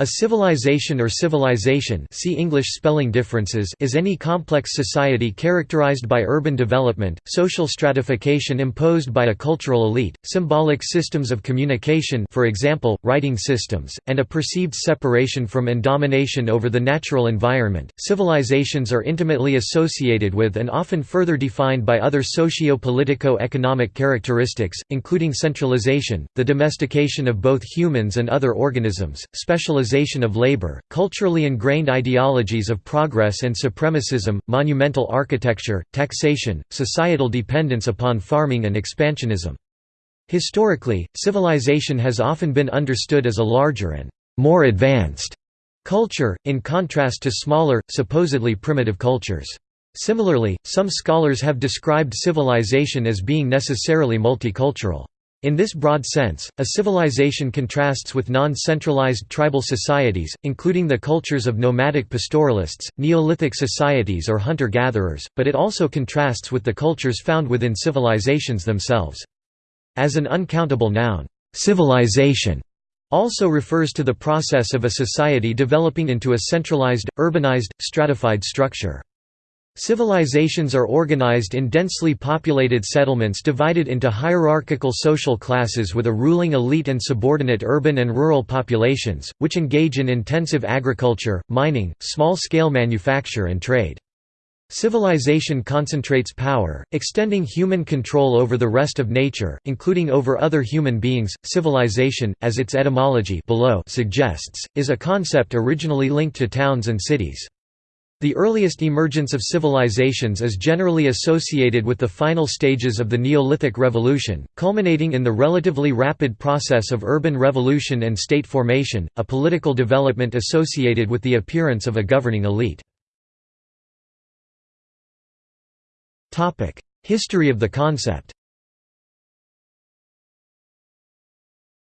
A civilization or civilization see English spelling differences is any complex society characterized by urban development, social stratification imposed by a cultural elite, symbolic systems of communication for example, writing systems, and a perceived separation from and domination over the natural environment. Civilizations are intimately associated with and often further defined by other socio-politico-economic characteristics, including centralization, the domestication of both humans and other organisms, specialization of labor, culturally ingrained ideologies of progress and supremacism, monumental architecture, taxation, societal dependence upon farming and expansionism. Historically, civilization has often been understood as a larger and more advanced culture, in contrast to smaller, supposedly primitive cultures. Similarly, some scholars have described civilization as being necessarily multicultural. In this broad sense, a civilization contrasts with non-centralized tribal societies, including the cultures of nomadic pastoralists, Neolithic societies or hunter-gatherers, but it also contrasts with the cultures found within civilizations themselves. As an uncountable noun, civilization also refers to the process of a society developing into a centralized, urbanized, stratified structure. Civilizations are organized in densely populated settlements divided into hierarchical social classes with a ruling elite and subordinate urban and rural populations, which engage in intensive agriculture, mining, small-scale manufacture and trade. Civilization concentrates power, extending human control over the rest of nature, including over other human beings. Civilization, as its etymology below suggests, is a concept originally linked to towns and cities. The earliest emergence of civilizations is generally associated with the final stages of the Neolithic Revolution, culminating in the relatively rapid process of urban revolution and state formation, a political development associated with the appearance of a governing elite. History of the concept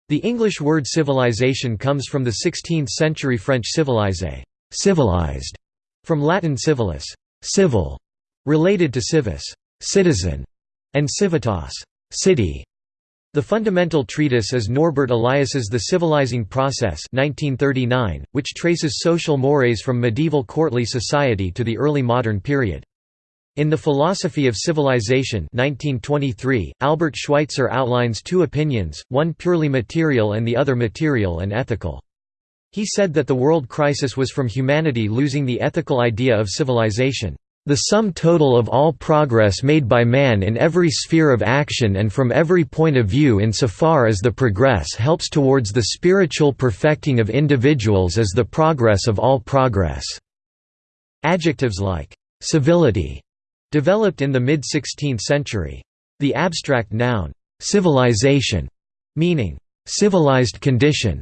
The English word civilization comes from the 16th-century French civilise civilized", from Latin civilis civil", related to civis citizen", and civitas city". The fundamental treatise is Norbert Elias's The Civilizing Process 1939, which traces social mores from medieval courtly society to the early modern period. In The Philosophy of Civilization 1923, Albert Schweitzer outlines two opinions, one purely material and the other material and ethical. He said that the world crisis was from humanity losing the ethical idea of civilization, "...the sum total of all progress made by man in every sphere of action and from every point of view insofar as the progress helps towards the spiritual perfecting of individuals is the progress of all progress." Adjectives like, "...civility", developed in the mid-16th century. The abstract noun, "...civilization", meaning, "...civilized condition",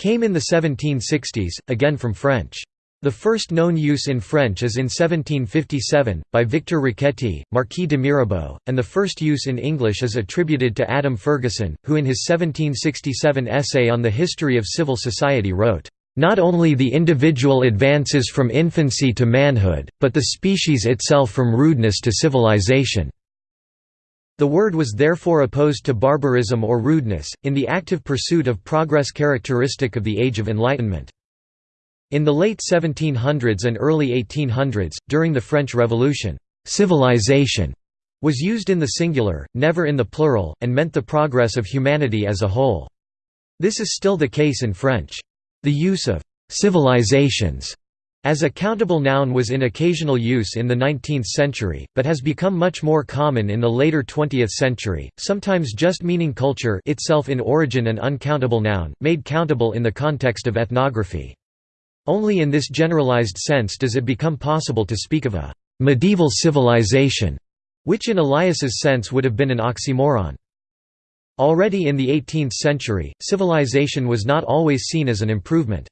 came in the 1760s, again from French. The first known use in French is in 1757, by Victor Riquetti, Marquis de Mirabeau, and the first use in English is attributed to Adam Ferguson, who in his 1767 essay on the history of civil society wrote, "...not only the individual advances from infancy to manhood, but the species itself from rudeness to civilization." The word was therefore opposed to barbarism or rudeness, in the active pursuit of progress characteristic of the Age of Enlightenment. In the late 1700s and early 1800s, during the French Revolution, "'civilization' was used in the singular, never in the plural, and meant the progress of humanity as a whole. This is still the case in French. The use of "'civilizations' As a countable noun was in occasional use in the 19th century, but has become much more common in the later 20th century, sometimes just meaning culture itself in origin an uncountable noun, made countable in the context of ethnography. Only in this generalized sense does it become possible to speak of a «medieval civilization», which in Elias's sense would have been an oxymoron. Already in the 18th century, civilization was not always seen as an improvement.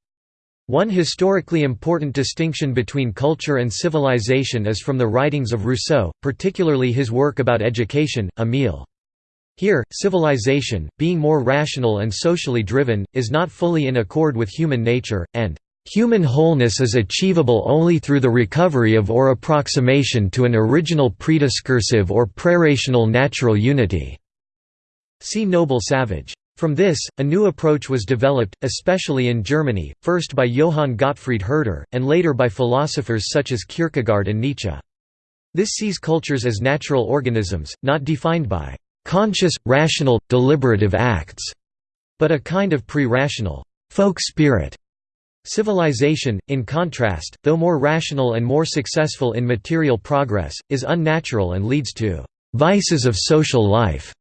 One historically important distinction between culture and civilization is from the writings of Rousseau, particularly his work about education, Émile. Here, civilization, being more rational and socially driven, is not fully in accord with human nature, and Human wholeness is achievable only through the recovery of or approximation to an original prediscursive or prerational natural unity." See Noble Savage. From this, a new approach was developed, especially in Germany, first by Johann Gottfried Herder, and later by philosophers such as Kierkegaard and Nietzsche. This sees cultures as natural organisms, not defined by conscious, rational, deliberative acts, but a kind of pre-rational folk spirit. Civilization, in contrast, though more rational and more successful in material progress, is unnatural and leads to vices of social life,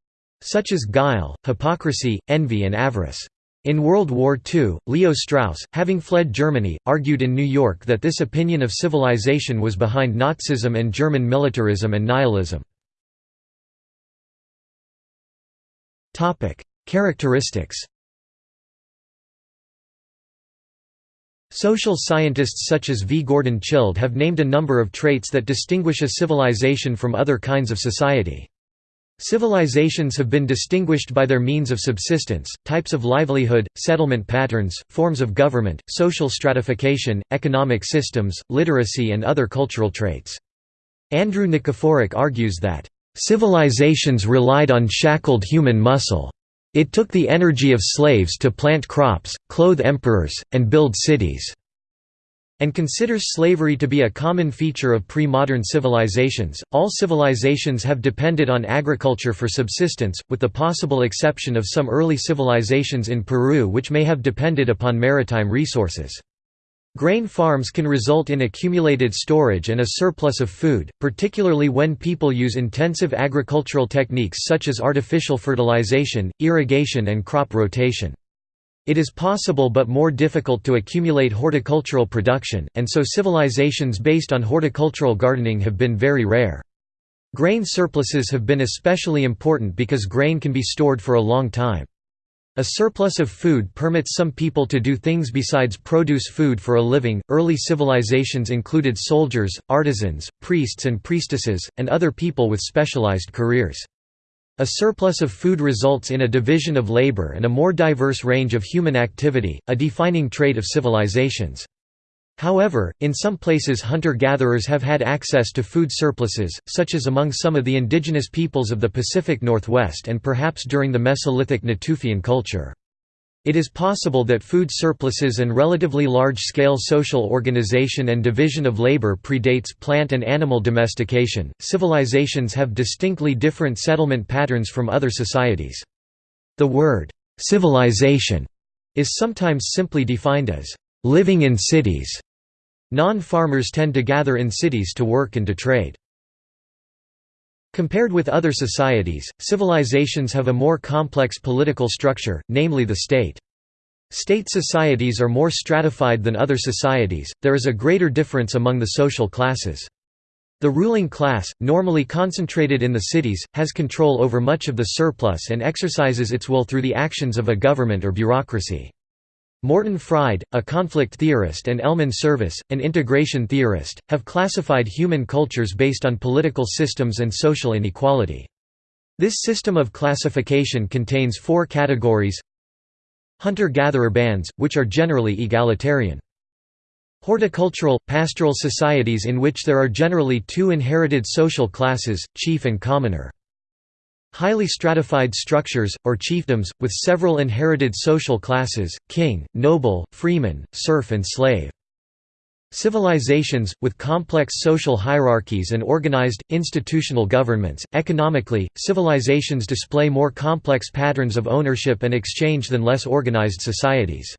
such as guile, hypocrisy, envy and avarice. In World War II, Leo Strauss, having fled Germany, argued in New York that this opinion of civilization was behind Nazism and German militarism and nihilism. Characteristics Social scientists such as V. Gordon Childe have named a number of traits that distinguish a civilization from other kinds of society. Civilizations have been distinguished by their means of subsistence, types of livelihood, settlement patterns, forms of government, social stratification, economic systems, literacy and other cultural traits. Andrew Nikiforuk argues that, "...civilizations relied on shackled human muscle. It took the energy of slaves to plant crops, clothe emperors, and build cities." And considers slavery to be a common feature of pre-modern civilizations. All civilizations have depended on agriculture for subsistence, with the possible exception of some early civilizations in Peru which may have depended upon maritime resources. Grain farms can result in accumulated storage and a surplus of food, particularly when people use intensive agricultural techniques such as artificial fertilization, irrigation and crop rotation. It is possible but more difficult to accumulate horticultural production, and so civilizations based on horticultural gardening have been very rare. Grain surpluses have been especially important because grain can be stored for a long time. A surplus of food permits some people to do things besides produce food for a living. Early civilizations included soldiers, artisans, priests and priestesses, and other people with specialized careers. A surplus of food results in a division of labor and a more diverse range of human activity, a defining trait of civilizations. However, in some places hunter-gatherers have had access to food surpluses, such as among some of the indigenous peoples of the Pacific Northwest and perhaps during the Mesolithic Natufian culture. It is possible that food surpluses and relatively large-scale social organization and division of labor predates plant and animal domestication. Civilizations have distinctly different settlement patterns from other societies. The word civilization is sometimes simply defined as living in cities Non-farmers tend to gather in cities to work and to trade. Compared with other societies, civilizations have a more complex political structure, namely the state. State societies are more stratified than other societies, there is a greater difference among the social classes. The ruling class, normally concentrated in the cities, has control over much of the surplus and exercises its will through the actions of a government or bureaucracy. Morton Fried, a conflict theorist and Elman Service, an integration theorist, have classified human cultures based on political systems and social inequality. This system of classification contains four categories Hunter-gatherer bands, which are generally egalitarian. Horticultural, pastoral societies in which there are generally two inherited social classes, chief and commoner. Highly stratified structures, or chiefdoms, with several inherited social classes, king, noble, freeman, serf and slave. Civilizations, with complex social hierarchies and organized, institutional governments. Economically, civilizations display more complex patterns of ownership and exchange than less organized societies.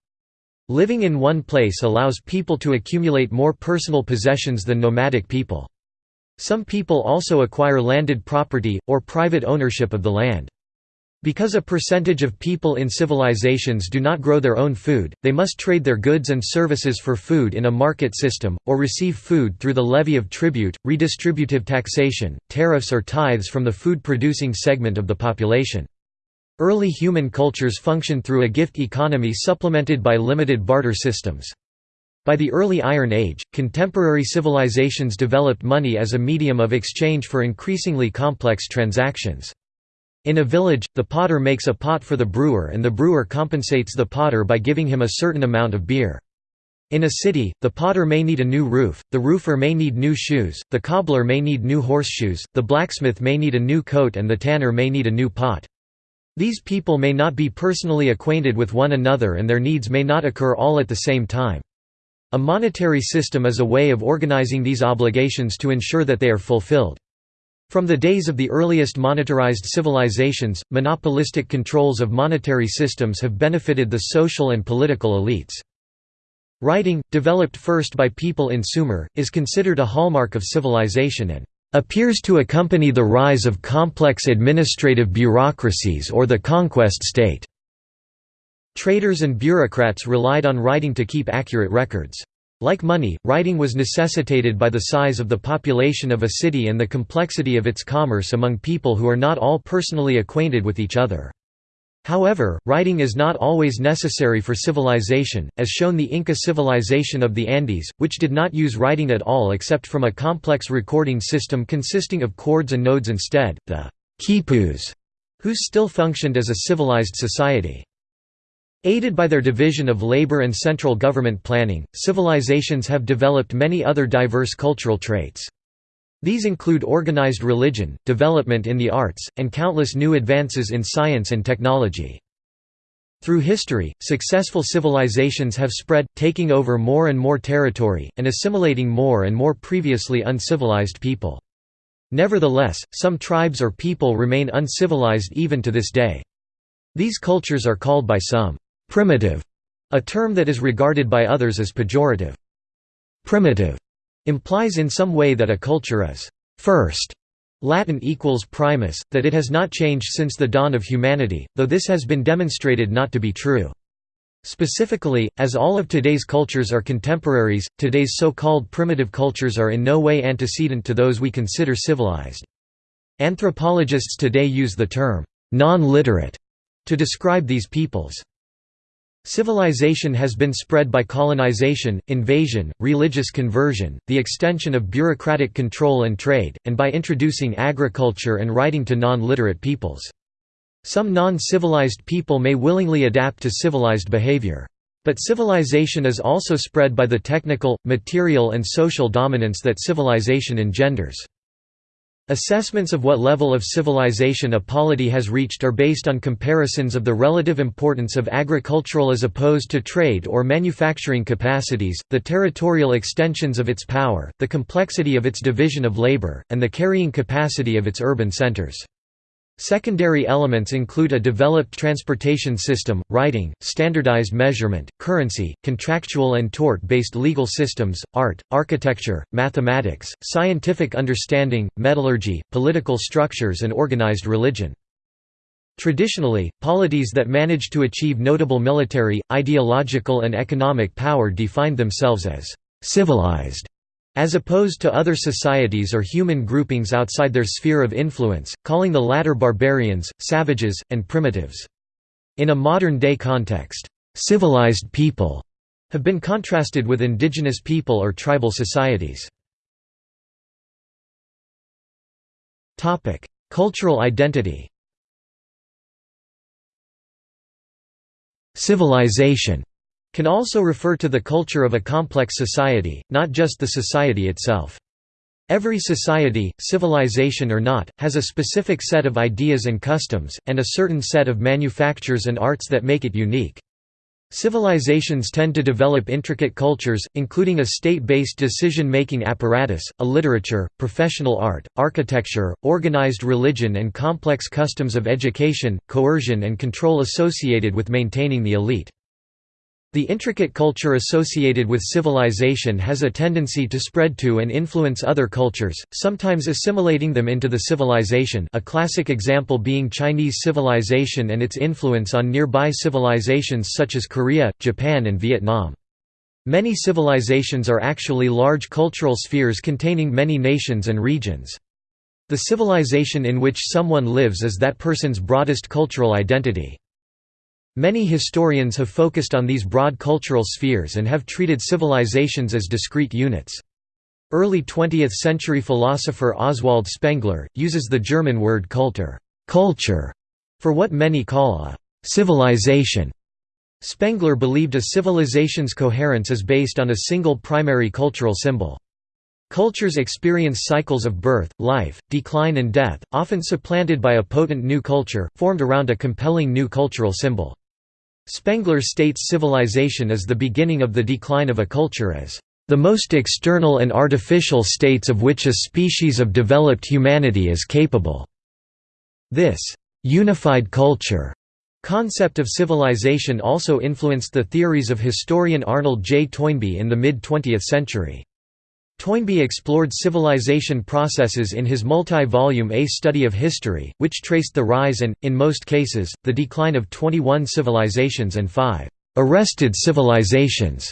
Living in one place allows people to accumulate more personal possessions than nomadic people. Some people also acquire landed property, or private ownership of the land. Because a percentage of people in civilizations do not grow their own food, they must trade their goods and services for food in a market system, or receive food through the levy of tribute, redistributive taxation, tariffs or tithes from the food-producing segment of the population. Early human cultures functioned through a gift economy supplemented by limited barter systems. By the early Iron Age, contemporary civilizations developed money as a medium of exchange for increasingly complex transactions. In a village, the potter makes a pot for the brewer and the brewer compensates the potter by giving him a certain amount of beer. In a city, the potter may need a new roof, the roofer may need new shoes, the cobbler may need new horseshoes, the blacksmith may need a new coat and the tanner may need a new pot. These people may not be personally acquainted with one another and their needs may not occur all at the same time. A monetary system is a way of organizing these obligations to ensure that they are fulfilled. From the days of the earliest monetarized civilizations, monopolistic controls of monetary systems have benefited the social and political elites. Writing, developed first by people in Sumer, is considered a hallmark of civilization and appears to accompany the rise of complex administrative bureaucracies or the conquest state. Traders and bureaucrats relied on writing to keep accurate records. Like money, writing was necessitated by the size of the population of a city and the complexity of its commerce among people who are not all personally acquainted with each other. However, writing is not always necessary for civilization, as shown the Inca civilization of the Andes, which did not use writing at all except from a complex recording system consisting of cords and nodes instead, the quipus, whose still functioned as a civilized society. Aided by their division of labor and central government planning, civilizations have developed many other diverse cultural traits. These include organized religion, development in the arts, and countless new advances in science and technology. Through history, successful civilizations have spread, taking over more and more territory, and assimilating more and more previously uncivilized people. Nevertheless, some tribes or people remain uncivilized even to this day. These cultures are called by some, «primitive», a term that is regarded by others as pejorative. «Primitive» implies in some way that a culture is first Latin equals primus, that it has not changed since the dawn of humanity, though this has been demonstrated not to be true. Specifically, as all of today's cultures are contemporaries, today's so-called primitive cultures are in no way antecedent to those we consider civilized. Anthropologists today use the term, non-literate, to describe these peoples. Civilization has been spread by colonization, invasion, religious conversion, the extension of bureaucratic control and trade, and by introducing agriculture and writing to non-literate peoples. Some non-civilized people may willingly adapt to civilized behavior. But civilization is also spread by the technical, material and social dominance that civilization engenders. Assessments of what level of civilization a polity has reached are based on comparisons of the relative importance of agricultural as opposed to trade or manufacturing capacities, the territorial extensions of its power, the complexity of its division of labor, and the carrying capacity of its urban centers. Secondary elements include a developed transportation system, writing, standardized measurement, currency, contractual and tort-based legal systems, art, architecture, mathematics, scientific understanding, metallurgy, political structures and organized religion. Traditionally, polities that managed to achieve notable military, ideological and economic power defined themselves as «civilized» as opposed to other societies or human groupings outside their sphere of influence, calling the latter barbarians, savages, and primitives. In a modern-day context, civilized people have been contrasted with indigenous people or tribal societies. Cultural identity Civilization can also refer to the culture of a complex society, not just the society itself. Every society, civilization or not, has a specific set of ideas and customs, and a certain set of manufactures and arts that make it unique. Civilizations tend to develop intricate cultures, including a state-based decision-making apparatus, a literature, professional art, architecture, organized religion and complex customs of education, coercion and control associated with maintaining the elite. The intricate culture associated with civilization has a tendency to spread to and influence other cultures, sometimes assimilating them into the civilization a classic example being Chinese civilization and its influence on nearby civilizations such as Korea, Japan and Vietnam. Many civilizations are actually large cultural spheres containing many nations and regions. The civilization in which someone lives is that person's broadest cultural identity. Many historians have focused on these broad cultural spheres and have treated civilizations as discrete units. Early 20th-century philosopher Oswald Spengler, uses the German word Kultur culture", for what many call a «civilization». Spengler believed a civilization's coherence is based on a single primary cultural symbol. Cultures experience cycles of birth, life, decline and death, often supplanted by a potent new culture, formed around a compelling new cultural symbol. Spengler states civilization is the beginning of the decline of a culture as the most external and artificial states of which a species of developed humanity is capable. This unified culture concept of civilization also influenced the theories of historian Arnold J. Toynbee in the mid-20th century. Toynbee explored civilization processes in his multi-volume A Study of History, which traced the rise and, in most cases, the decline of 21 civilizations and five «arrested civilizations».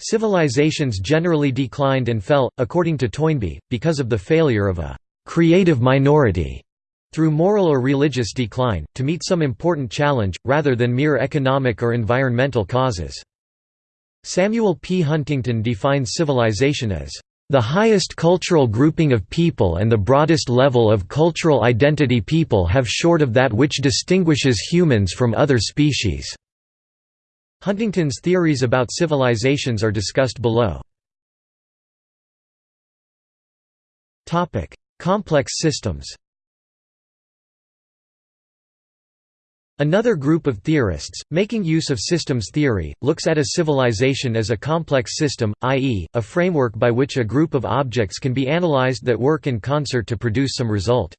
Civilizations generally declined and fell, according to Toynbee, because of the failure of a «creative minority» through moral or religious decline, to meet some important challenge, rather than mere economic or environmental causes. Samuel P. Huntington defines civilization as the highest cultural grouping of people and the broadest level of cultural identity people have short of that which distinguishes humans from other species." Huntington's theories about civilizations are discussed below. Complex systems Another group of theorists, making use of systems theory, looks at a civilization as a complex system, i.e., a framework by which a group of objects can be analyzed that work in concert to produce some result.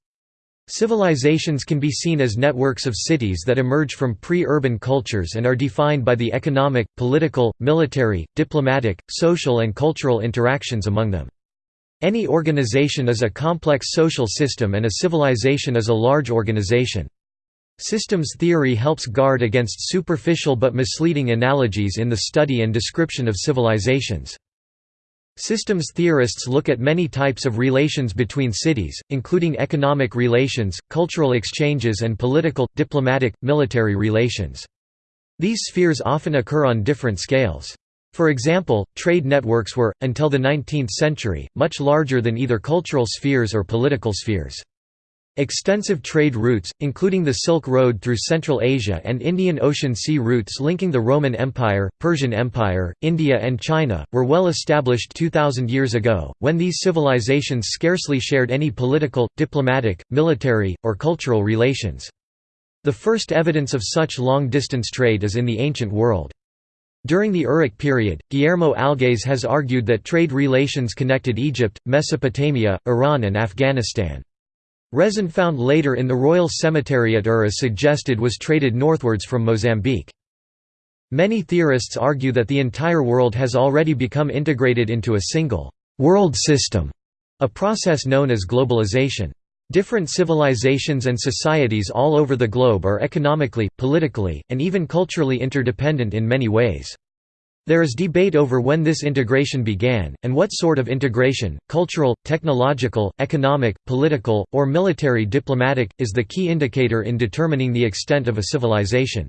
Civilizations can be seen as networks of cities that emerge from pre-urban cultures and are defined by the economic, political, military, diplomatic, social and cultural interactions among them. Any organization is a complex social system and a civilization is a large organization. Systems theory helps guard against superficial but misleading analogies in the study and description of civilizations. Systems theorists look at many types of relations between cities, including economic relations, cultural exchanges and political, diplomatic, military relations. These spheres often occur on different scales. For example, trade networks were, until the 19th century, much larger than either cultural spheres or political spheres. Extensive trade routes, including the Silk Road through Central Asia and Indian Ocean sea routes linking the Roman Empire, Persian Empire, India and China, were well established 2,000 years ago, when these civilizations scarcely shared any political, diplomatic, military, or cultural relations. The first evidence of such long-distance trade is in the ancient world. During the Uruk period, Guillermo Algaze has argued that trade relations connected Egypt, Mesopotamia, Iran and Afghanistan. Resin found later in the royal cemetery at Ur is suggested was traded northwards from Mozambique. Many theorists argue that the entire world has already become integrated into a single world system, a process known as globalization. Different civilizations and societies all over the globe are economically, politically, and even culturally interdependent in many ways. There is debate over when this integration began, and what sort of integration, cultural, technological, economic, political, or military diplomatic, is the key indicator in determining the extent of a civilization.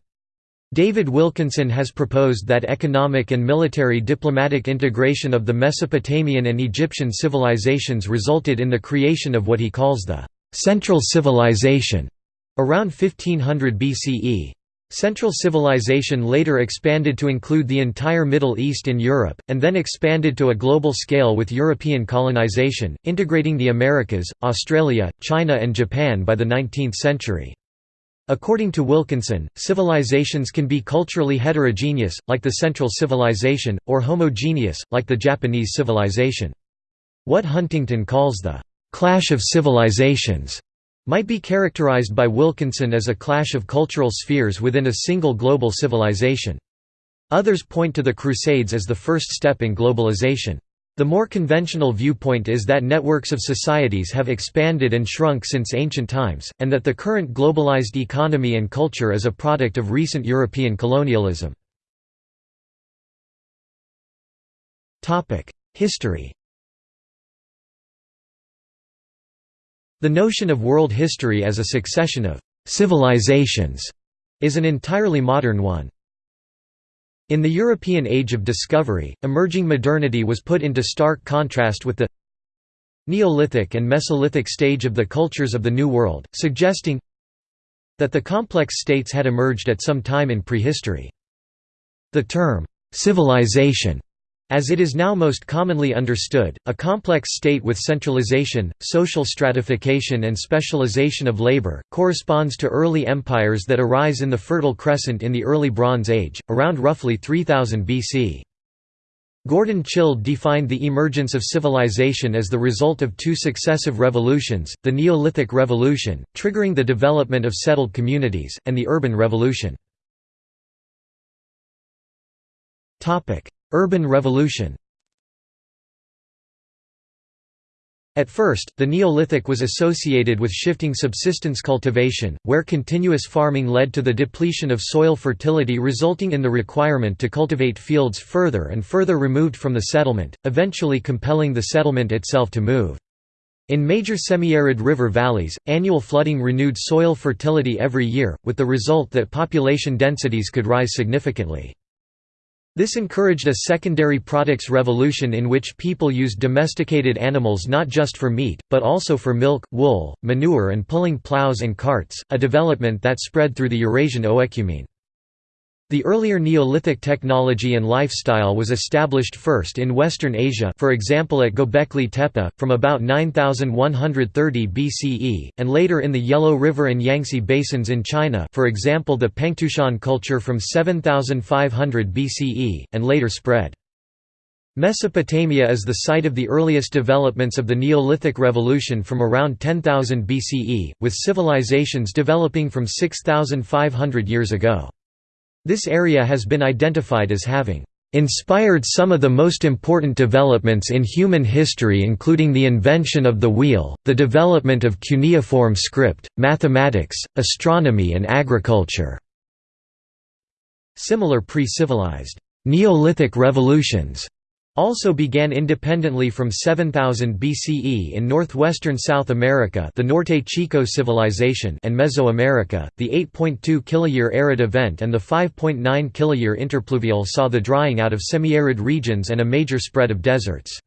David Wilkinson has proposed that economic and military diplomatic integration of the Mesopotamian and Egyptian civilizations resulted in the creation of what he calls the «central civilization» around 1500 BCE. Central civilization later expanded to include the entire Middle East and Europe, and then expanded to a global scale with European colonization, integrating the Americas, Australia, China and Japan by the 19th century. According to Wilkinson, civilizations can be culturally heterogeneous, like the Central Civilization, or homogeneous, like the Japanese civilization. What Huntington calls the «clash of civilizations» might be characterized by Wilkinson as a clash of cultural spheres within a single global civilization. Others point to the Crusades as the first step in globalization. The more conventional viewpoint is that networks of societies have expanded and shrunk since ancient times, and that the current globalized economy and culture is a product of recent European colonialism. History The notion of world history as a succession of «civilizations» is an entirely modern one. In the European Age of Discovery, emerging modernity was put into stark contrast with the Neolithic and Mesolithic stage of the cultures of the New World, suggesting that the complex states had emerged at some time in prehistory. The term, civilization, As it is now most commonly understood, a complex state with centralization, social stratification and specialization of labor, corresponds to early empires that arise in the Fertile Crescent in the early Bronze Age, around roughly 3000 BC. Gordon Childe defined the emergence of civilization as the result of two successive revolutions, the Neolithic Revolution, triggering the development of settled communities, and the Urban Revolution. Urban Revolution At first, the Neolithic was associated with shifting subsistence cultivation, where continuous farming led to the depletion of soil fertility resulting in the requirement to cultivate fields further and further removed from the settlement, eventually compelling the settlement itself to move. In major semi-arid river valleys, annual flooding renewed soil fertility every year, with the result that population densities could rise significantly. This encouraged a secondary products revolution in which people used domesticated animals not just for meat, but also for milk, wool, manure and pulling plows and carts, a development that spread through the Eurasian oecumene. The earlier Neolithic technology and lifestyle was established first in Western Asia for example at Göbekli Tepe, from about 9130 BCE, and later in the Yellow River and Yangtze basins in China for example the Pengtoushan culture from 7500 BCE, and later spread. Mesopotamia is the site of the earliest developments of the Neolithic Revolution from around 10,000 BCE, with civilizations developing from 6,500 years ago. This area has been identified as having inspired some of the most important developments in human history including the invention of the wheel, the development of cuneiform script, mathematics, astronomy and agriculture." Similar pre-civilized, Neolithic revolutions also began independently from 7000 BCE in northwestern South America the Norte Chico civilization and Mesoamerica. The 8.2 kiloyear arid event and the 5.9 kiloyear interpluvial saw the drying out of semi-arid regions and a major spread of deserts.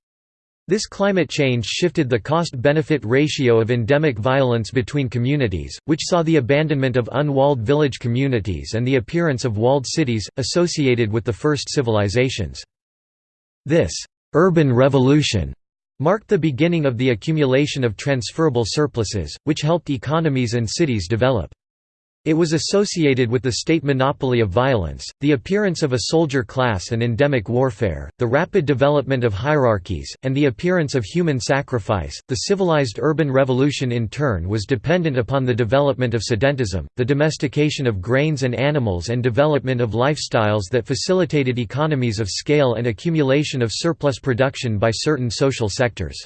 This climate change shifted the cost-benefit ratio of endemic violence between communities, which saw the abandonment of unwalled village communities and the appearance of walled cities, associated with the first civilizations. This «urban revolution» marked the beginning of the accumulation of transferable surpluses, which helped economies and cities develop. It was associated with the state monopoly of violence, the appearance of a soldier class and endemic warfare, the rapid development of hierarchies, and the appearance of human sacrifice. The civilized urban revolution in turn was dependent upon the development of sedentism, the domestication of grains and animals, and development of lifestyles that facilitated economies of scale and accumulation of surplus production by certain social sectors.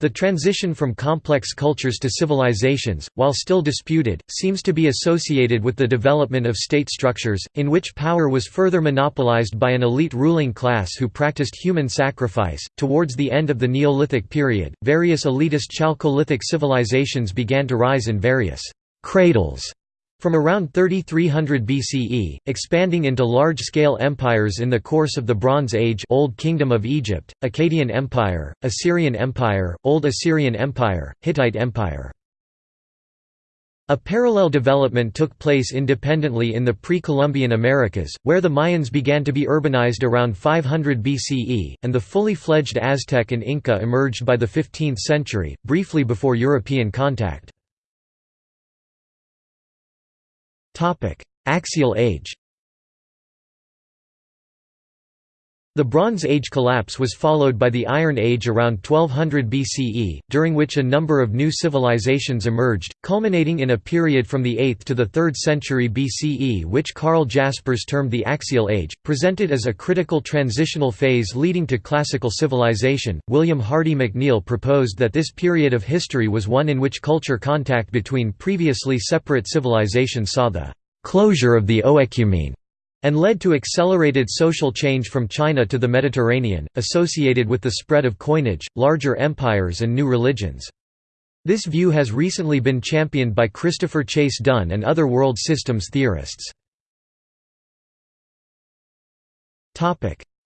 The transition from complex cultures to civilizations, while still disputed, seems to be associated with the development of state structures, in which power was further monopolized by an elite ruling class who practiced human sacrifice. Towards the end of the Neolithic period, various elitist Chalcolithic civilizations began to rise in various cradles from around 3300 BCE, expanding into large-scale empires in the course of the Bronze Age Old Kingdom of Egypt, Akkadian Empire, Assyrian Empire, Old Assyrian Empire, Hittite Empire. A parallel development took place independently in the pre-Columbian Americas, where the Mayans began to be urbanized around 500 BCE, and the fully fledged Aztec and Inca emerged by the 15th century, briefly before European contact. Axial age The Bronze Age collapse was followed by the Iron Age around 1200 BCE, during which a number of new civilizations emerged, culminating in a period from the 8th to the 3rd century BCE which Karl Jaspers termed the Axial Age, presented as a critical transitional phase leading to classical civilization. William Hardy McNeill proposed that this period of history was one in which culture contact between previously separate civilizations saw the closure of the oecumene and led to accelerated social change from China to the Mediterranean, associated with the spread of coinage, larger empires and new religions. This view has recently been championed by Christopher Chase Dunn and other world systems theorists.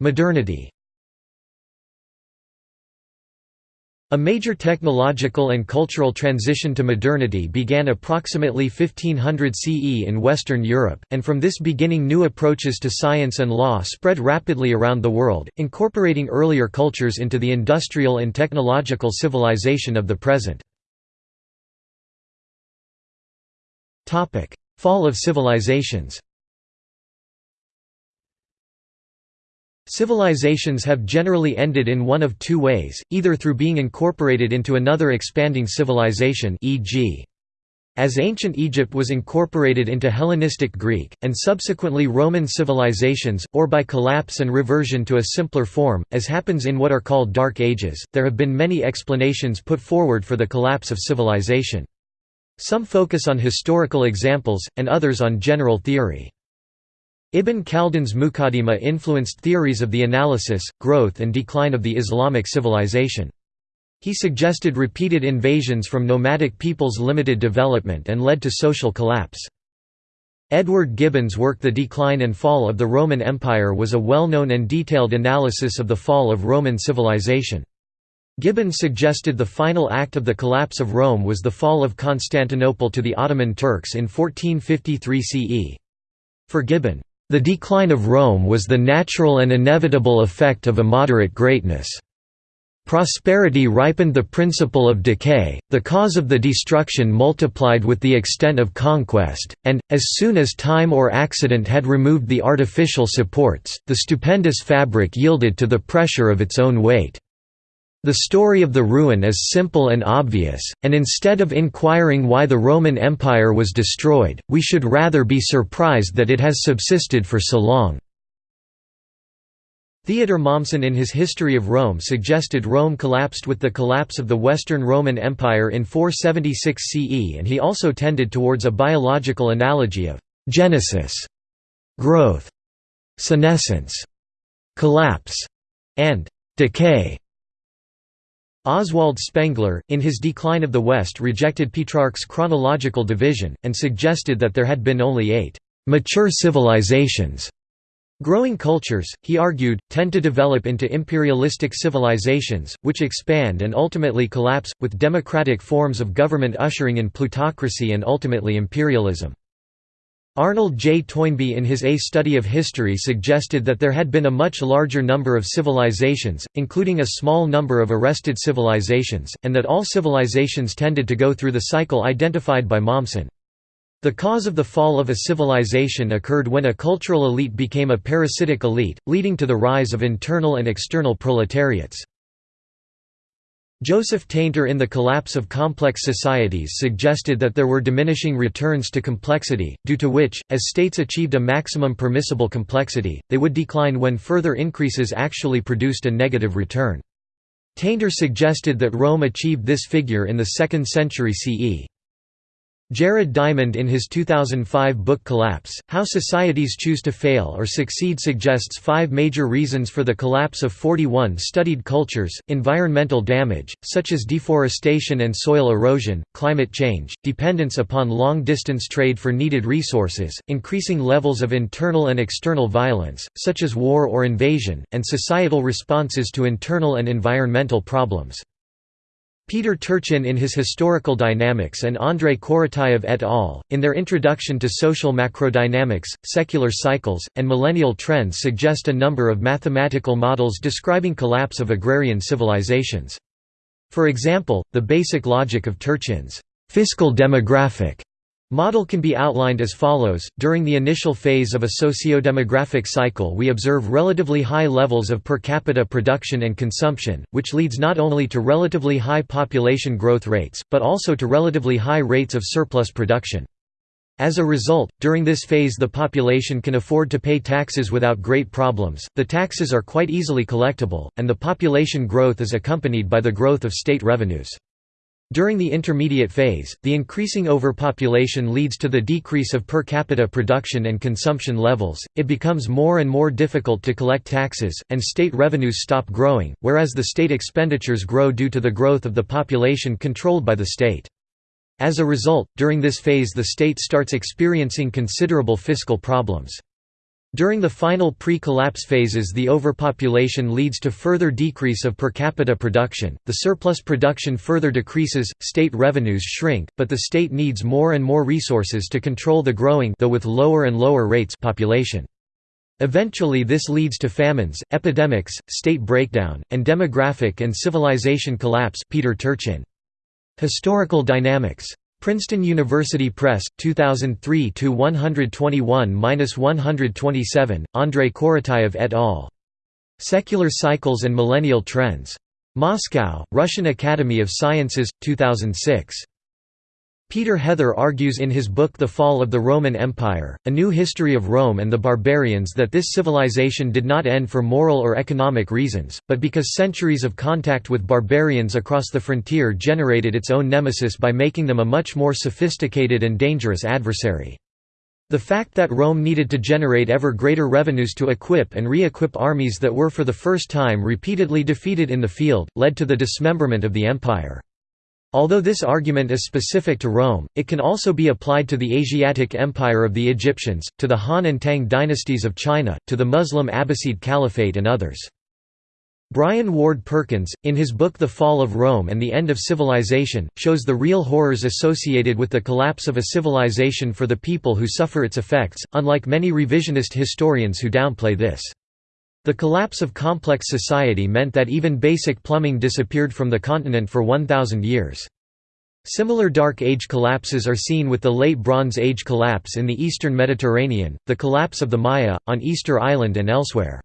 Modernity A major technological and cultural transition to modernity began approximately 1500 CE in Western Europe, and from this beginning new approaches to science and law spread rapidly around the world, incorporating earlier cultures into the industrial and technological civilization of the present. Fall of civilizations Civilizations have generally ended in one of two ways, either through being incorporated into another expanding civilization e.g. As ancient Egypt was incorporated into Hellenistic Greek, and subsequently Roman civilizations, or by collapse and reversion to a simpler form, as happens in what are called Dark Ages, there have been many explanations put forward for the collapse of civilization. Some focus on historical examples, and others on general theory. Ibn Khaldun's Muqaddimah influenced theories of the analysis, growth and decline of the Islamic civilization. He suggested repeated invasions from nomadic peoples limited development and led to social collapse. Edward Gibbon's work The Decline and Fall of the Roman Empire was a well-known and detailed analysis of the fall of Roman civilization. Gibbon suggested the final act of the collapse of Rome was the fall of Constantinople to the Ottoman Turks in 1453 CE. For Gibbon, the decline of Rome was the natural and inevitable effect of immoderate greatness. Prosperity ripened the principle of decay, the cause of the destruction multiplied with the extent of conquest, and, as soon as time or accident had removed the artificial supports, the stupendous fabric yielded to the pressure of its own weight. The story of the ruin is simple and obvious, and instead of inquiring why the Roman Empire was destroyed, we should rather be surprised that it has subsisted for so long. Theodor Mommsen in his History of Rome suggested Rome collapsed with the collapse of the Western Roman Empire in 476 CE and he also tended towards a biological analogy of «genesis» growth, senescence, collapse, and «decay» Oswald Spengler, in his Decline of the West rejected Petrarch's chronological division, and suggested that there had been only eight «mature civilizations». Growing cultures, he argued, tend to develop into imperialistic civilizations, which expand and ultimately collapse, with democratic forms of government ushering in plutocracy and ultimately imperialism. Arnold J. Toynbee in his A Study of History suggested that there had been a much larger number of civilizations, including a small number of arrested civilizations, and that all civilizations tended to go through the cycle identified by Mommsen. The cause of the fall of a civilization occurred when a cultural elite became a parasitic elite, leading to the rise of internal and external proletariats. Joseph Tainter in The Collapse of Complex Societies suggested that there were diminishing returns to complexity, due to which, as states achieved a maximum permissible complexity, they would decline when further increases actually produced a negative return. Tainter suggested that Rome achieved this figure in the 2nd century CE. Jared Diamond in his 2005 book Collapse, How Societies Choose to Fail or Succeed suggests five major reasons for the collapse of 41 studied cultures, environmental damage, such as deforestation and soil erosion, climate change, dependence upon long-distance trade for needed resources, increasing levels of internal and external violence, such as war or invasion, and societal responses to internal and environmental problems. Peter Turchin in his Historical Dynamics and Andrei Korotayev et al., in their introduction to social macrodynamics, secular cycles, and millennial trends suggest a number of mathematical models describing collapse of agrarian civilizations. For example, the basic logic of Turchin's fiscal demographic Model can be outlined as follows. During the initial phase of a socio-demographic cycle, we observe relatively high levels of per capita production and consumption, which leads not only to relatively high population growth rates, but also to relatively high rates of surplus production. As a result, during this phase the population can afford to pay taxes without great problems, the taxes are quite easily collectible, and the population growth is accompanied by the growth of state revenues. During the intermediate phase, the increasing overpopulation leads to the decrease of per capita production and consumption levels, it becomes more and more difficult to collect taxes, and state revenues stop growing, whereas the state expenditures grow due to the growth of the population controlled by the state. As a result, during this phase the state starts experiencing considerable fiscal problems. During the final pre-collapse phases the overpopulation leads to further decrease of per capita production, the surplus production further decreases, state revenues shrink, but the state needs more and more resources to control the growing though with lower and lower rates population. Eventually this leads to famines, epidemics, state breakdown, and demographic and civilization collapse Peter Turchin. Historical dynamics Princeton University Press, 2003 121-127, Andrei Korotayev et al. Secular Cycles and Millennial Trends. Moscow, Russian Academy of Sciences, 2006. Peter Heather argues in his book The Fall of the Roman Empire, A New History of Rome and the Barbarians that this civilization did not end for moral or economic reasons, but because centuries of contact with barbarians across the frontier generated its own nemesis by making them a much more sophisticated and dangerous adversary. The fact that Rome needed to generate ever greater revenues to equip and re-equip armies that were for the first time repeatedly defeated in the field, led to the dismemberment of the empire. Although this argument is specific to Rome, it can also be applied to the Asiatic Empire of the Egyptians, to the Han and Tang dynasties of China, to the Muslim Abbasid Caliphate and others. Brian Ward Perkins, in his book The Fall of Rome and the End of Civilization, shows the real horrors associated with the collapse of a civilization for the people who suffer its effects, unlike many revisionist historians who downplay this. The collapse of complex society meant that even basic plumbing disappeared from the continent for 1,000 years. Similar Dark Age collapses are seen with the Late Bronze Age collapse in the eastern Mediterranean, the collapse of the Maya, on Easter Island and elsewhere.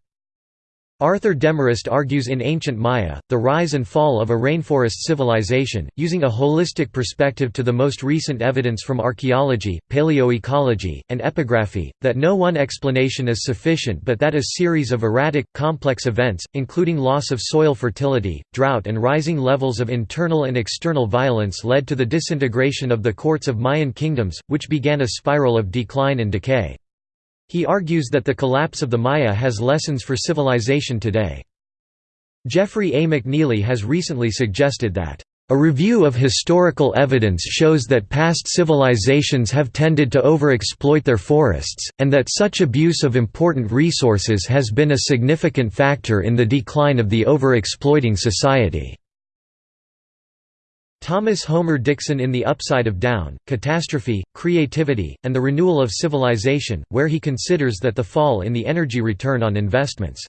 Arthur Demarest argues in Ancient Maya, the rise and fall of a rainforest civilization, using a holistic perspective to the most recent evidence from archaeology, paleoecology, and epigraphy, that no one explanation is sufficient but that a series of erratic, complex events, including loss of soil fertility, drought and rising levels of internal and external violence led to the disintegration of the courts of Mayan kingdoms, which began a spiral of decline and decay. He argues that the collapse of the Maya has lessons for civilization today. Jeffrey A. McNeely has recently suggested that, "...a review of historical evidence shows that past civilizations have tended to overexploit their forests, and that such abuse of important resources has been a significant factor in the decline of the overexploiting society." Thomas Homer Dixon in The Upside of Down, Catastrophe, Creativity, and the Renewal of Civilization, where he considers that the fall in the energy return on investments.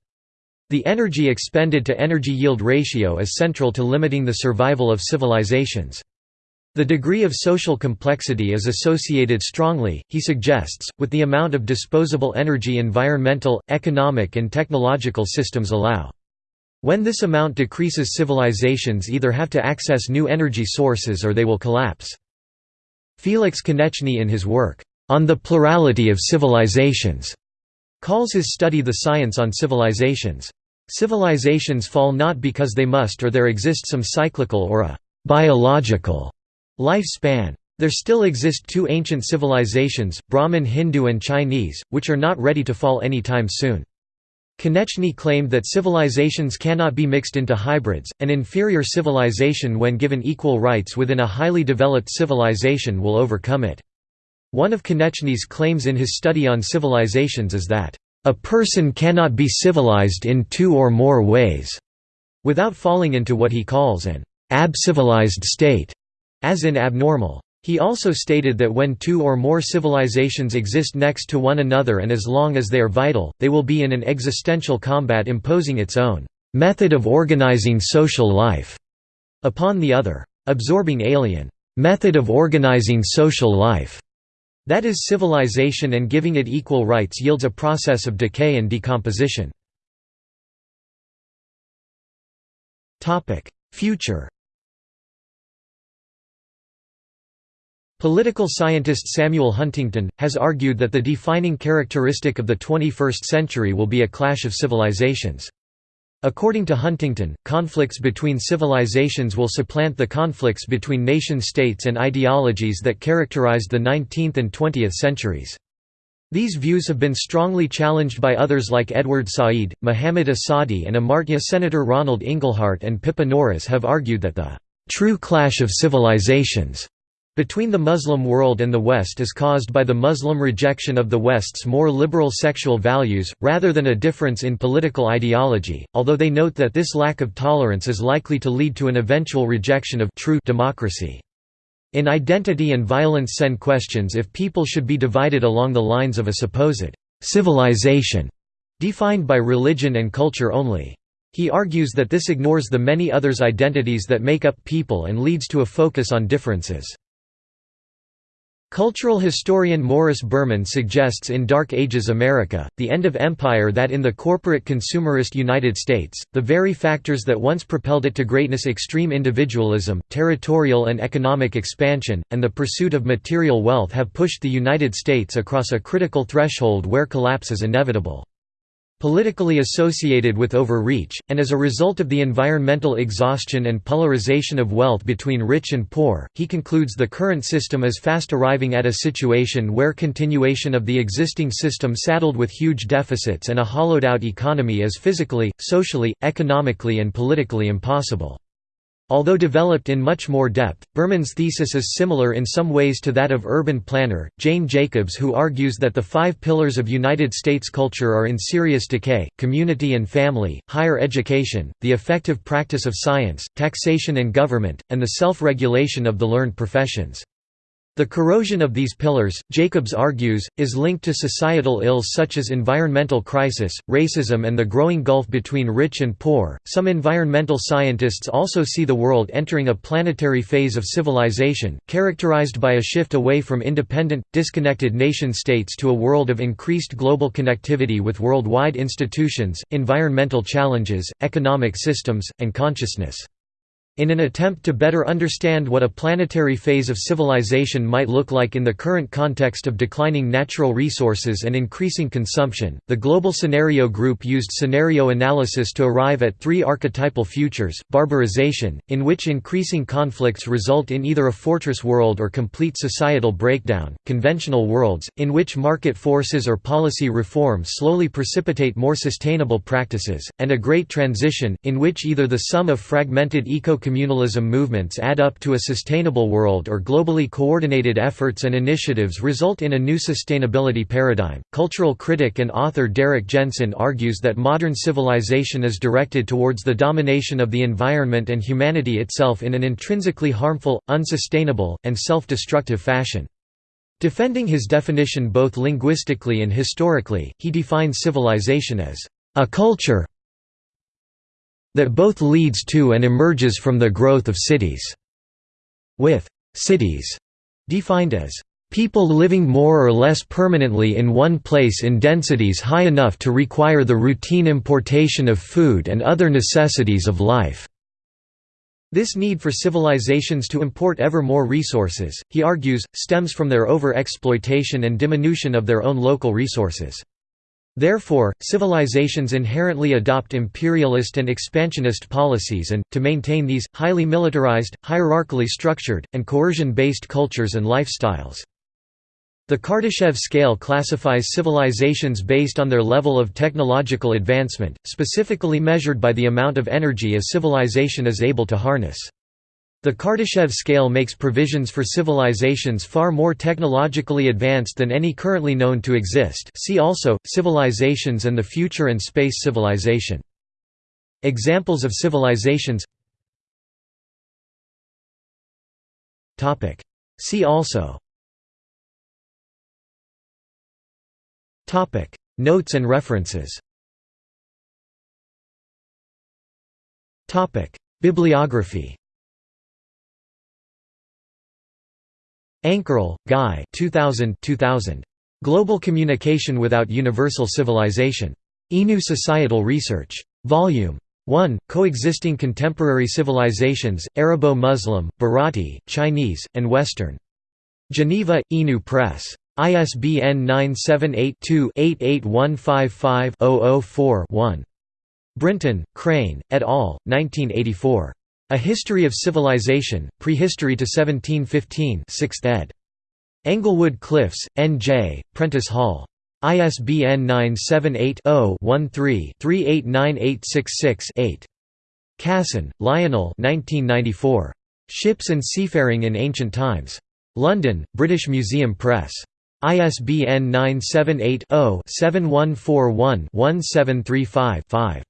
The energy expended to energy yield ratio is central to limiting the survival of civilizations. The degree of social complexity is associated strongly, he suggests, with the amount of disposable energy environmental, economic and technological systems allow. When this amount decreases civilizations either have to access new energy sources or they will collapse. Feliks Koneczny in his work, On the Plurality of Civilizations, calls his study the science on civilizations. Civilizations fall not because they must or there exists some cyclical or a biological lifespan. There still exist two ancient civilizations, Brahmin Hindu and Chinese, which are not ready to fall any time soon. Koneczny claimed that civilizations cannot be mixed into hybrids, an inferior civilization when given equal rights within a highly developed civilization will overcome it. One of Koneczny's claims in his study on civilizations is that, "...a person cannot be civilized in two or more ways," without falling into what he calls an abcivilized state, as in abnormal. He also stated that when two or more civilizations exist next to one another and as long as they are vital, they will be in an existential combat imposing its own method of organizing social life upon the other. Absorbing alien method of organizing social life that is civilization and giving it equal rights yields a process of decay and decomposition. Future Political scientist Samuel Huntington, has argued that the defining characteristic of the 21st century will be a clash of civilizations. According to Huntington, conflicts between civilizations will supplant the conflicts between nation-states and ideologies that characterized the 19th and 20th centuries. These views have been strongly challenged by others like Edward Said, Muhammad Asadi and Amartya Senator Ronald Inglehart and Pippa Norris have argued that the "...true clash of civilizations," between the Muslim world and the West is caused by the Muslim rejection of the West's more liberal sexual values, rather than a difference in political ideology, although they note that this lack of tolerance is likely to lead to an eventual rejection of true democracy. In Identity and Violence Sen questions if people should be divided along the lines of a supposed civilization, defined by religion and culture only. He argues that this ignores the many others' identities that make up people and leads to a focus on differences. Cultural historian Morris Berman suggests in Dark Ages America, the end of empire that in the corporate consumerist United States, the very factors that once propelled it to greatness extreme individualism, territorial and economic expansion, and the pursuit of material wealth have pushed the United States across a critical threshold where collapse is inevitable politically associated with overreach, and as a result of the environmental exhaustion and polarization of wealth between rich and poor, he concludes the current system is fast arriving at a situation where continuation of the existing system saddled with huge deficits and a hollowed-out economy is physically, socially, economically and politically impossible. Although developed in much more depth, Berman's thesis is similar in some ways to that of urban planner, Jane Jacobs who argues that the five pillars of United States culture are in serious decay, community and family, higher education, the effective practice of science, taxation and government, and the self-regulation of the learned professions. The corrosion of these pillars, Jacobs argues, is linked to societal ills such as environmental crisis, racism, and the growing gulf between rich and poor. Some environmental scientists also see the world entering a planetary phase of civilization, characterized by a shift away from independent, disconnected nation states to a world of increased global connectivity with worldwide institutions, environmental challenges, economic systems, and consciousness. In an attempt to better understand what a planetary phase of civilization might look like in the current context of declining natural resources and increasing consumption, the Global Scenario Group used scenario analysis to arrive at three archetypal futures, barbarization, in which increasing conflicts result in either a fortress world or complete societal breakdown, conventional worlds, in which market forces or policy reform slowly precipitate more sustainable practices, and a great transition, in which either the sum of fragmented eco communalism movements add up to a sustainable world or globally coordinated efforts and initiatives result in a new sustainability paradigm. Cultural critic and author Derrick Jensen argues that modern civilization is directed towards the domination of the environment and humanity itself in an intrinsically harmful, unsustainable, and self-destructive fashion. Defending his definition both linguistically and historically, he defines civilization as a culture, that both leads to and emerges from the growth of cities, with cities defined as people living more or less permanently in one place in densities high enough to require the routine importation of food and other necessities of life. This need for civilizations to import ever more resources, he argues, stems from their over-exploitation and diminution of their own local resources. Therefore, civilizations inherently adopt imperialist and expansionist policies and, to maintain these, highly militarized, hierarchically structured, and coercion-based cultures and lifestyles. The Kardashev scale classifies civilizations based on their level of technological advancement, specifically measured by the amount of energy a civilization is able to harness. The Kardashev scale makes provisions for civilizations far more technologically advanced than any currently known to exist. See also, civilizations and the future and space civilization. Examples of civilizations. See also. Notes and references. Bibliography Ankerl, Guy 2000, 2000. Global Communication Without Universal Civilization. INU Societal Research. Volume 1, Coexisting Contemporary Civilizations, Arabo-Muslim, Bharati, Chinese, and Western. Geneva, INU Press. ISBN 978-2-88155-004-1. Brinton, Crane, et al., 1984. A History of Civilization, Prehistory to 1715 6th ed. Englewood Cliffs, N.J., Prentice Hall. ISBN 978-0-13-389866-8. Casson, Lionel Ships and Seafaring in Ancient Times. London, British Museum Press. ISBN 978-0-7141-1735-5.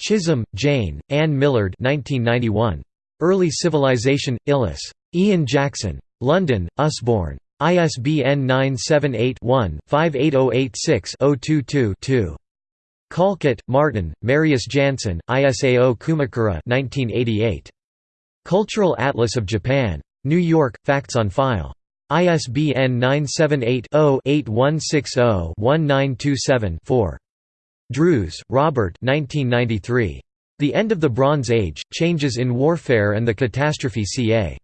Chisholm, Jane, Ann Millard 1991. Early Civilization, Illis. Ian Jackson. London, Usborne. ISBN 978-1-58086-022-2. Collcutt, Martin, Marius Jansen, Isao Kumakura 1988. Cultural Atlas of Japan. New York, Facts on File. ISBN 978-0-8160-1927-4. Drews, Robert The End of the Bronze Age, Changes in Warfare and the Catastrophe ca.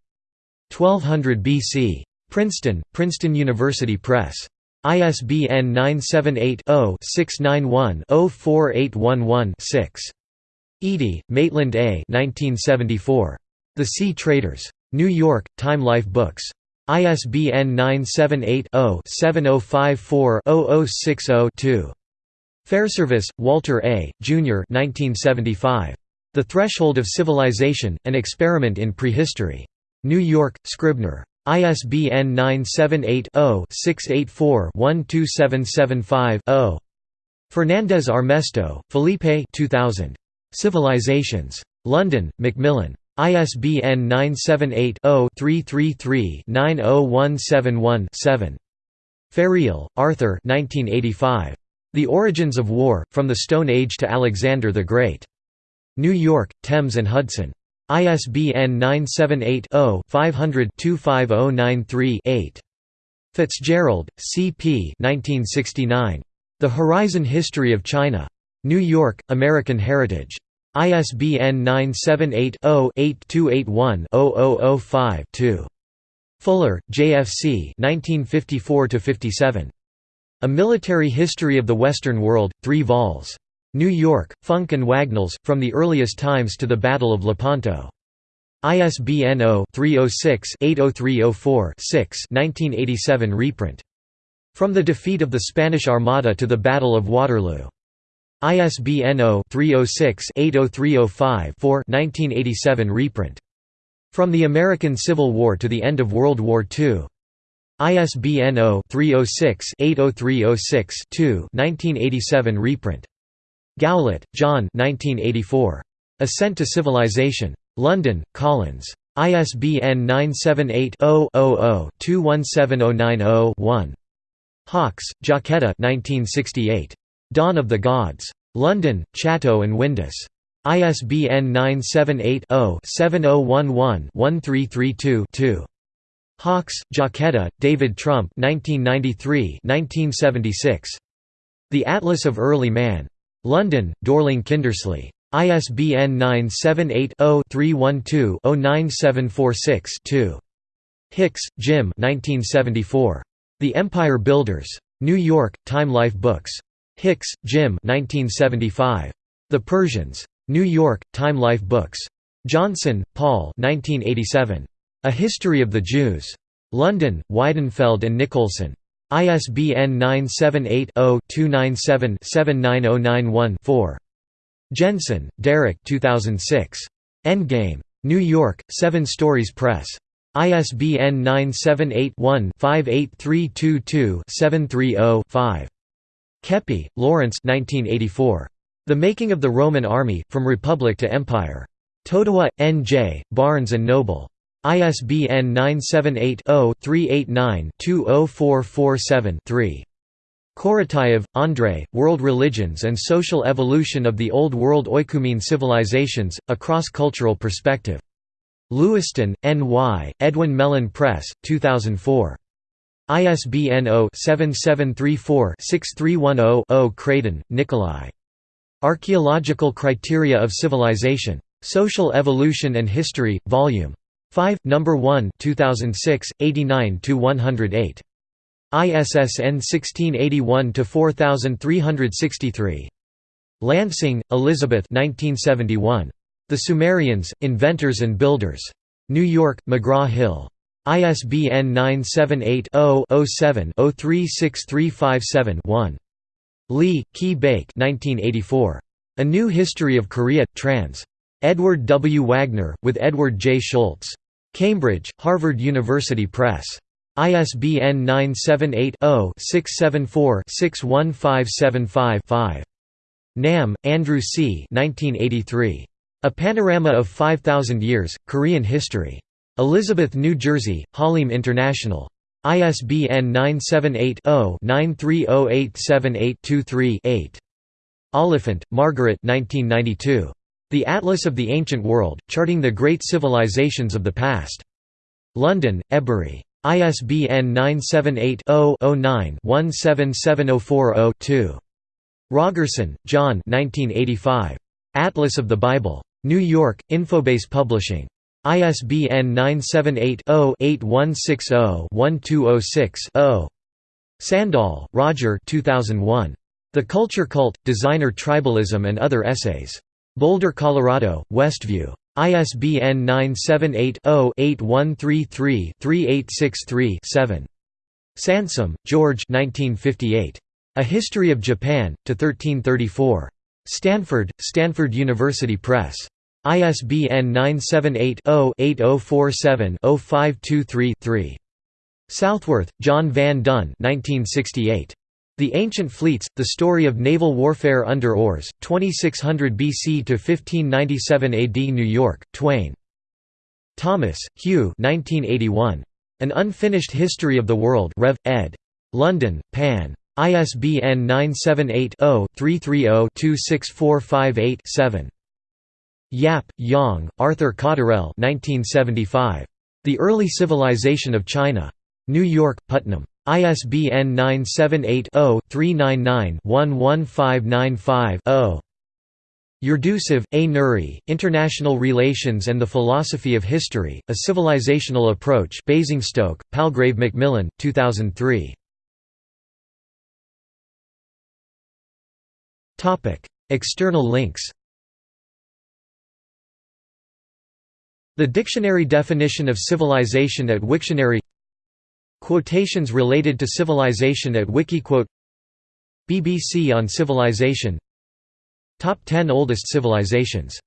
1200 BC. Princeton, Princeton University Press. ISBN 978-0-691-04811-6. Edey, Maitland A. 1974. The Sea Traders. New York, Time Life Books. ISBN 978 0 7054 0060 2. Fairservis, Walter A., Jr. 1975. The Threshold of Civilization, An Experiment in Prehistory. New York, Scribner. ISBN 978-0-684-12775-0. Fernandez Armesto, Felipe 2000. Civilizations. London, Macmillan. ISBN 978-0-333-90171-7. Ferrill, Arthur The Origins of War, From the Stone Age to Alexander the Great. New York, Thames and Hudson. ISBN 978-0-500-25093-8. Fitzgerald, C. P. The Horizon History of China. New York, American Heritage. ISBN 978-0-8281-0005-2. Fuller, J.F.C. A Military History of the Western World, 3 vols. New York, Funk and Wagnalls, From the Earliest Times to the Battle of Lepanto. ISBN 0-306-80304-6 1987 reprint. From the Defeat of the Spanish Armada to the Battle of Waterloo. ISBN 0-306-80305-4 1987 reprint. From the American Civil War to the End of World War II. ISBN 0-306-80306-2 1987 reprint. Gowlett, John Ascent to Civilization. London, Collins. ISBN 978-0-00-217090-1. Hawkes, Jacquetta Dawn of the Gods. London, Chatto and Windus. ISBN 978-0-7011-1332-2. Hawkes, Jacquetta, David Trump 1993 1976. The Atlas of Early Man. London, Dorling Kindersley. ISBN 978-0-312-09746-2. Hicks, Jim The Empire Builders. New York, Time Life Books. Hicks, Jim The Persians. New York, Time Life Books. Johnson, Paul A History of the Jews. London, Weidenfeld and Nicolson. ISBN 978-0-297-79091-4. Jensen, Derrick 2006. Endgame. New York, Seven Stories Press. ISBN 978-1-58322-730-5. Keppie, Lawrence 1984. The Making of the Roman Army, From Republic to Empire. Totowa, N.J., Barnes & Noble. ISBN 978-0-389-20447-3. Korotayev, Andrei, World Religions and Social Evolution of the Old World Oikumene Civilizations, A Cross-Cultural Perspective. Lewiston, N.Y., Edwin Mellen Press, 2004. ISBN 0-7734-6310-0 Kradin, Nikolai. Archaeological Criteria of Civilization. Social Evolution and History, Vol. 5, No. 1 2006, 89–108. ISSN 1681 to 4363 Lansing, Elizabeth 1971. The Sumerians, Inventors and Builders. New York, McGraw-Hill. ISBN 978-0-07-036357-1. Lee, Kee Baek A New History of Korea, trans. Edward W. Wagner, with Edward J. Schultz. Cambridge, Harvard University Press. ISBN 978-0-674-61575-5. Nahm, Andrew C. 1983. A Panorama of 5,000 Years, Korean History. Elizabeth, New Jersey, Hallym International. ISBN 978-0-930878-23-8. Oliphant, Margaret 1992. The Atlas of the Ancient World, Charting the Great Civilizations of the Past. London, Ebury. ISBN 978-0-09-177040-2. Rogerson, John Atlas of the Bible. New York, Infobase Publishing. ISBN 978-0-8160-1206-0. Sandall, Roger 2001. The Culture Cult, Designer Tribalism and Other Essays. Boulder, Colorado, Westview. ISBN 978-0-8133-3863-7. Sansom, George A History of Japan, to 1334. Stanford, Stanford University Press. ISBN 978-0-8047-0523-3. Southworth, John Van Duyn 1968. The Ancient Fleets, The Story of Naval Warfare Under Oars, 2600 BC to 1597 AD New York, Twayne. Thomas, Hugh 1981. An Unfinished History of the World Rev. ed. London, Pan. ISBN 978-0-330-26458-7. Yap, Yong, Arthur Cotterell 1975. The Early Civilization of China. New York, Putnam. ISBN 978-0-399-11595-0. Yurdusev, A. Nuri, International Relations and the Philosophy of History, A Civilizational Approach Basingstoke, Palgrave Macmillan, 2003. External links The dictionary definition of civilization at Wiktionary Quotations related to civilization at Wikiquote BBC on civilization. Top 10 oldest civilizations